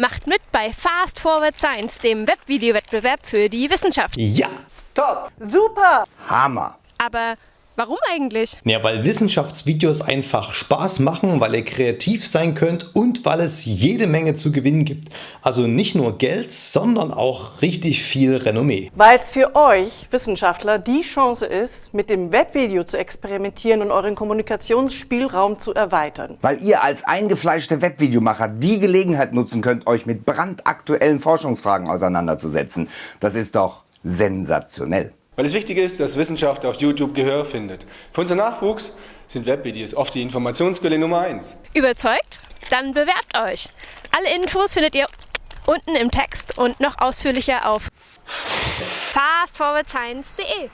Macht mit bei Fast Forward Science, dem Webvideowettbewerb für die Wissenschaft. Ja, Top! Super! Hammer. Aber warum eigentlich? Ja, weil Wissenschaftsvideos einfach Spaß machen, weil ihr kreativ sein könnt und weil es jede Menge zu gewinnen gibt. Also nicht nur Geld, sondern auch richtig viel Renommee. Weil es für euch Wissenschaftler die Chance ist, mit dem Webvideo zu experimentieren und euren Kommunikationsspielraum zu erweitern. Weil ihr als eingefleischte Webvideomacher die Gelegenheit nutzen könnt, euch mit brandaktuellen Forschungsfragen auseinanderzusetzen. Das ist doch sensationell. Weil es wichtig ist, dass Wissenschaft auf YouTube Gehör findet. Für unseren Nachwuchs sind Webvideos oft die Informationsquelle Nummer 1. Überzeugt? Dann bewerbt euch. Alle Infos findet ihr unten im Text und noch ausführlicher auf fastforwardscience.de.